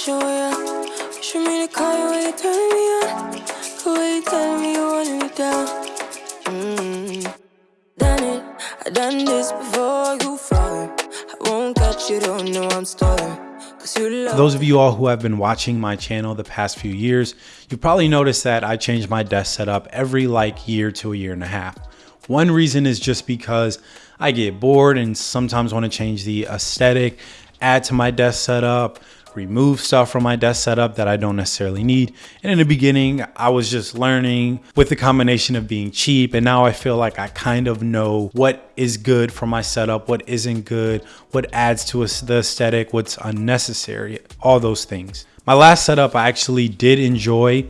show to call you when you turn me on. The way you me you me down. Mm. Done it, I done this before you fall. I won't catch you, don't know I'm stalling. Those of you all who have been watching my channel the past few years, you've probably noticed that I change my desk setup every like year to a year and a half. One reason is just because I get bored and sometimes want to change the aesthetic, add to my desk setup, remove stuff from my desk setup that I don't necessarily need. And in the beginning, I was just learning with the combination of being cheap. And now I feel like I kind of know what is good for my setup, what isn't good, what adds to the aesthetic, what's unnecessary, all those things. My last setup I actually did enjoy.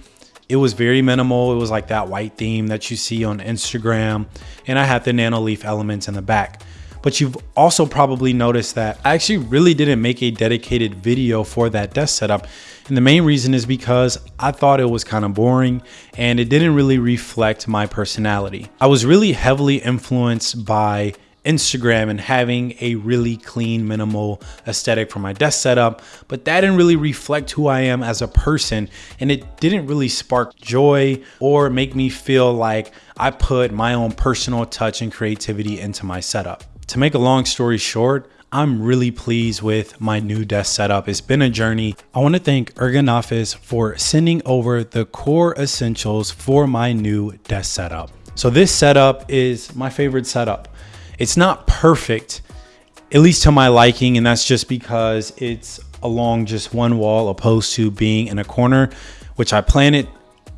It was very minimal. It was like that white theme that you see on Instagram. And I had the Nanoleaf elements in the back. But you've also probably noticed that I actually really didn't make a dedicated video for that desk setup. And the main reason is because I thought it was kind of boring and it didn't really reflect my personality. I was really heavily influenced by Instagram and having a really clean, minimal aesthetic for my desk setup, but that didn't really reflect who I am as a person. And it didn't really spark joy or make me feel like I put my own personal touch and creativity into my setup. To make a long story short, I'm really pleased with my new desk setup. It's been a journey. I want to thank Ergonofis for sending over the core essentials for my new desk setup. So this setup is my favorite setup. It's not perfect, at least to my liking, and that's just because it's along just one wall opposed to being in a corner, which I plan it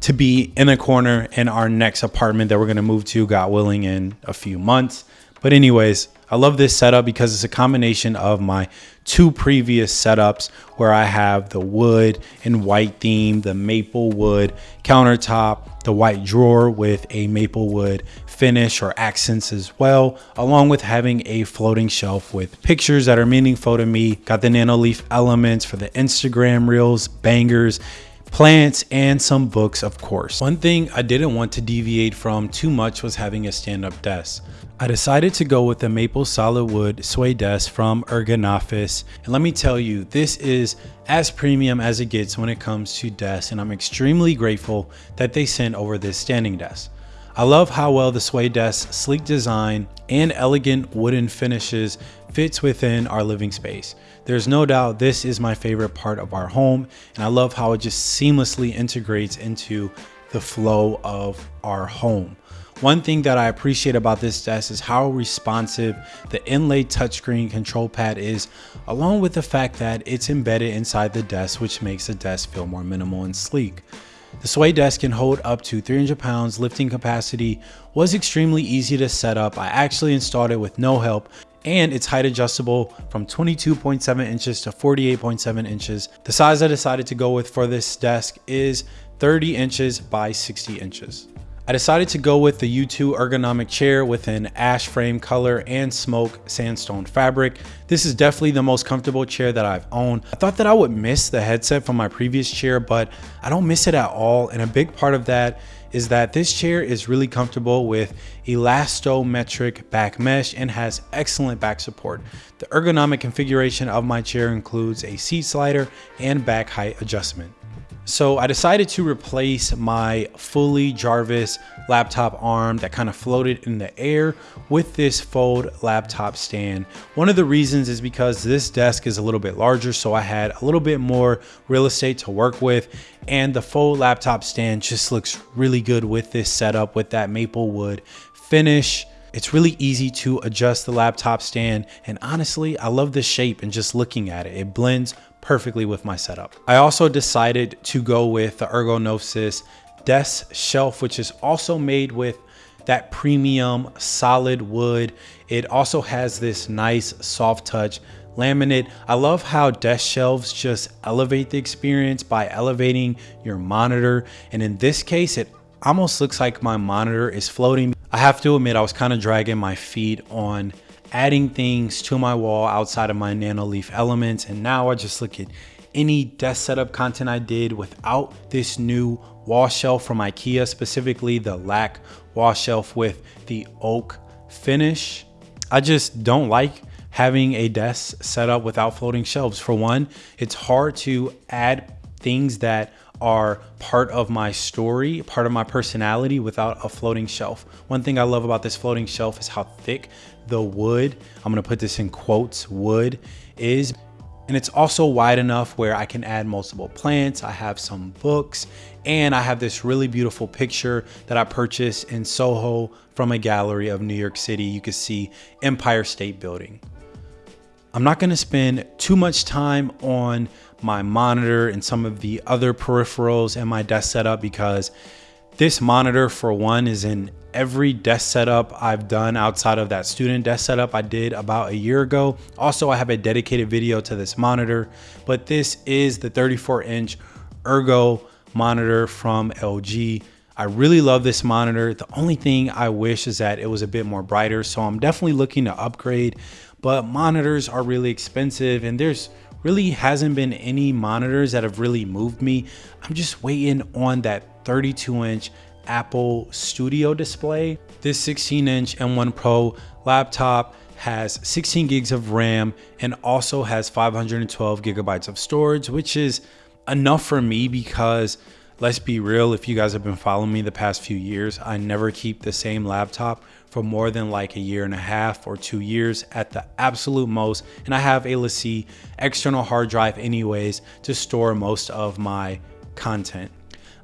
to be in a corner in our next apartment that we're going to move to, God willing, in a few months. But anyways, I love this setup because it's a combination of my two previous setups where I have the wood and white theme, the maple wood countertop, the white drawer with a maple wood finish or accents as well, along with having a floating shelf with pictures that are meaningful to me. Got the Nanoleaf elements for the Instagram reels, bangers, plants, and some books, of course. One thing I didn't want to deviate from too much was having a stand-up desk. I decided to go with a maple solid wood sway desk from Ergonofis. And let me tell you, this is as premium as it gets when it comes to desks and I'm extremely grateful that they sent over this standing desk. I love how well the sway desk's sleek design and elegant wooden finishes fits within our living space. There's no doubt this is my favorite part of our home and I love how it just seamlessly integrates into the flow of our home. One thing that I appreciate about this desk is how responsive the inlay touchscreen control pad is, along with the fact that it's embedded inside the desk, which makes the desk feel more minimal and sleek. The Sway desk can hold up to 300 pounds lifting capacity, was extremely easy to set up. I actually installed it with no help and it's height adjustable from 22.7 inches to 48.7 inches. The size I decided to go with for this desk is 30 inches by 60 inches. I decided to go with the U2 ergonomic chair with an ash frame color and smoke sandstone fabric. This is definitely the most comfortable chair that I've owned. I thought that I would miss the headset from my previous chair, but I don't miss it at all. And a big part of that is that this chair is really comfortable with elastomeric back mesh and has excellent back support. The ergonomic configuration of my chair includes a seat slider and back height adjustment. So I decided to replace my fully Jarvis laptop arm that kind of floated in the air with this fold laptop stand. One of the reasons is because this desk is a little bit larger so I had a little bit more real estate to work with and the fold laptop stand just looks really good with this setup with that maple wood finish. It's really easy to adjust the laptop stand and honestly I love the shape and just looking at it. It blends perfectly with my setup. I also decided to go with the Ergonofis desk shelf, which is also made with that premium solid wood. It also has this nice soft touch laminate. I love how desk shelves just elevate the experience by elevating your monitor. And in this case, it almost looks like my monitor is floating. I have to admit, I was kind of dragging my feet on adding things to my wall outside of my Nanoleaf elements. And now I just look at any desk setup content I did without this new wall shelf from Ikea, specifically the Lack wall shelf with the oak finish. I just don't like having a desk set up without floating shelves. For one, it's hard to add things that are part of my story, part of my personality without a floating shelf. One thing I love about this floating shelf is how thick the wood, I'm gonna put this in quotes, wood is. And it's also wide enough where I can add multiple plants. I have some books and I have this really beautiful picture that I purchased in Soho from a gallery of New York City. You can see Empire State Building. I'm not gonna spend too much time on my monitor and some of the other peripherals and my desk setup because this monitor for one is in every desk setup I've done outside of that student desk setup I did about a year ago. Also, I have a dedicated video to this monitor, but this is the 34 inch Ergo monitor from LG. I really love this monitor. The only thing I wish is that it was a bit more brighter. So I'm definitely looking to upgrade, but monitors are really expensive and there's really hasn't been any monitors that have really moved me. I'm just waiting on that 32 inch Apple Studio display. This 16 inch M1 Pro laptop has 16 gigs of RAM and also has 512 gigabytes of storage, which is enough for me because let's be real, if you guys have been following me the past few years, I never keep the same laptop for more than like a year and a half or two years at the absolute most. And I have a LaCie external hard drive anyways to store most of my content.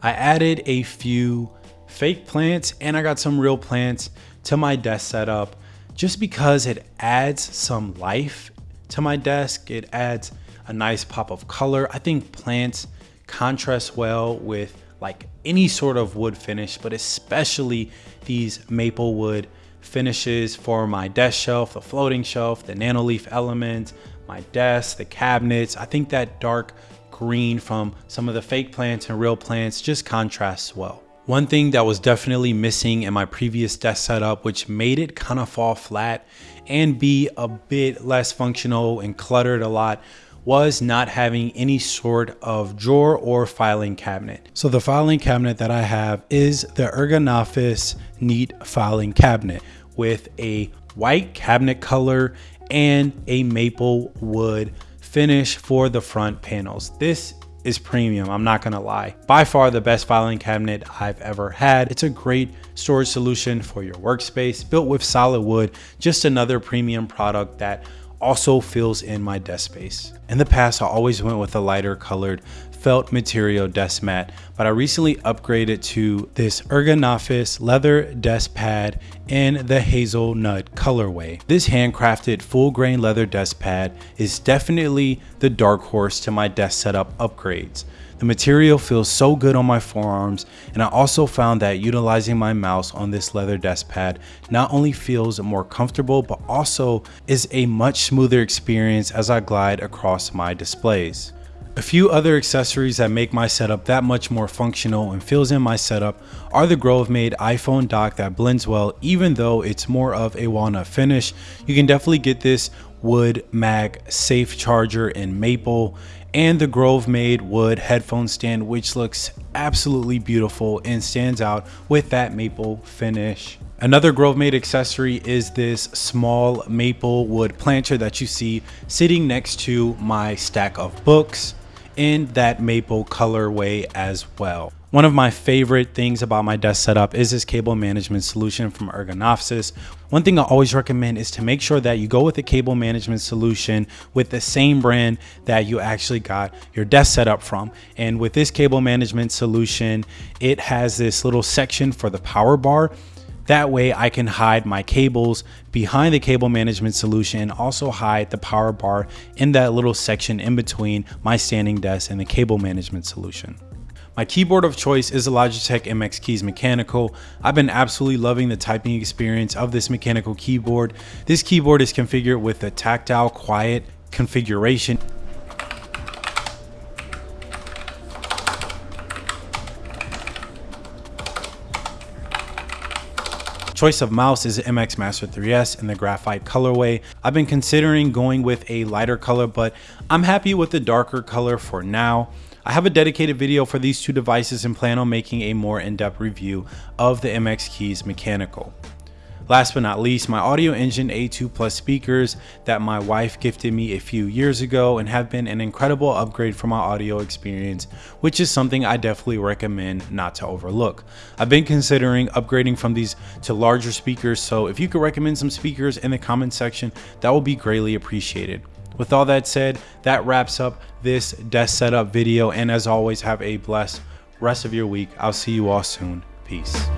I added a few fake plants and I got some real plants to my desk setup just because it adds some life to my desk. It adds a nice pop of color. I think plants contrast well with like any sort of wood finish, but especially these maple wood finishes for my desk shelf, the floating shelf, the nanoleaf element, my desk, the cabinets. I think that dark green from some of the fake plants and real plants just contrasts well. One thing that was definitely missing in my previous desk setup, which made it kind of fall flat and be a bit less functional and cluttered a lot, was not having any sort of drawer or filing cabinet. So the filing cabinet that I have is the Ergonofis Neat Filing Cabinet with a white cabinet color and a maple wood finish for the front panels. This is premium, I'm not gonna lie. By far the best filing cabinet I've ever had. It's a great storage solution for your workspace, built with solid wood, just another premium product that also fills in my desk space. In the past, I always went with a lighter colored felt material desk mat, but I recently upgraded to this Ergonofis leather desk pad in the hazelnut colorway. This handcrafted full grain leather desk pad is definitely the dark horse to my desk setup upgrades. The material feels so good on my forearms and I also found that utilizing my mouse on this leather desk pad not only feels more comfortable but also is a much smoother experience as I glide across my displays. A few other accessories that make my setup that much more functional and fills in my setup are the Grovemade iPhone dock that blends well even though it's more of a walnut finish. You can definitely get this wood mag safe charger in maple and the Grovemade wood headphone stand which looks absolutely beautiful and stands out with that maple finish. Another Grovemade accessory is this small maple wood planter that you see sitting next to my stack of books in that maple colorway as well. One of my favorite things about my desk setup is this cable management solution from Ergonofis. One thing I always recommend is to make sure that you go with a cable management solution with the same brand that you actually got your desk setup from. And with this cable management solution, it has this little section for the power bar that way I can hide my cables behind the cable management solution and also hide the power bar in that little section in between my standing desk and the cable management solution. My keyboard of choice is the Logitech MX Keys Mechanical. I've been absolutely loving the typing experience of this mechanical keyboard. This keyboard is configured with a tactile quiet configuration Choice of mouse is MX Master 3S in the graphite colorway. I've been considering going with a lighter color, but I'm happy with the darker color for now. I have a dedicated video for these two devices and plan on making a more in-depth review of the MX Keys Mechanical. Last but not least, my Audioengine A2 Plus speakers that my wife gifted me a few years ago and have been an incredible upgrade for my audio experience, which is something I definitely recommend not to overlook. I've been considering upgrading from these to larger speakers, so if you could recommend some speakers in the comment section, that will be greatly appreciated. With all that said, that wraps up this desk setup video, and as always, have a blessed rest of your week. I'll see you all soon. Peace.